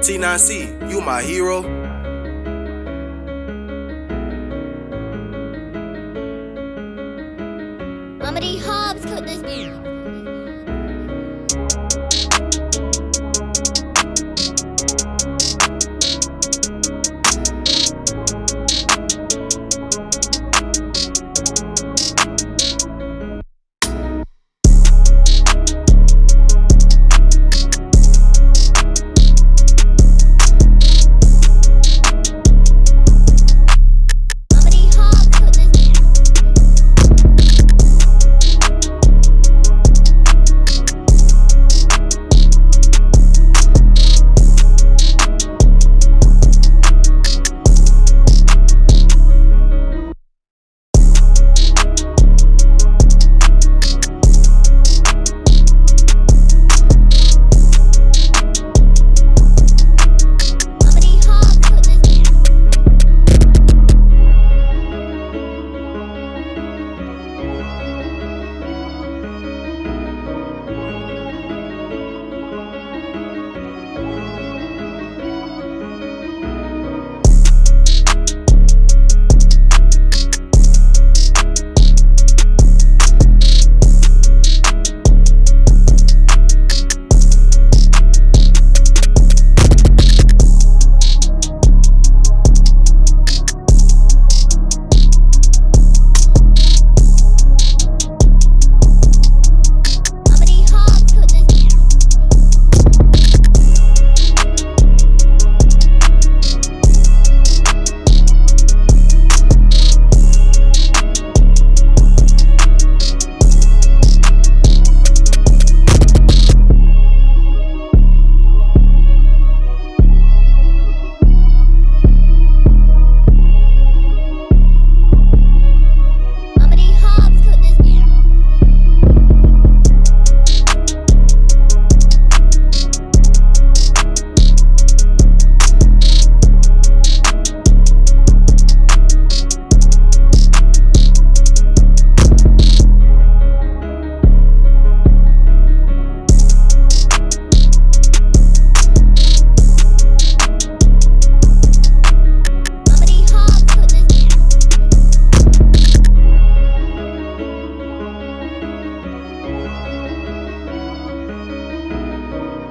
T9C, you my hero. Mama D. Hobbs cut this beer.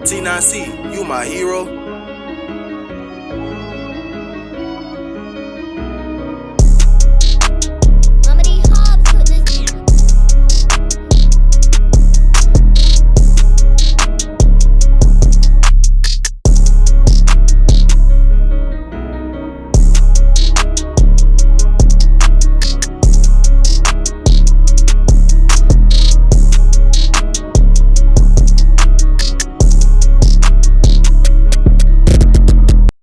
T9C, you my hero.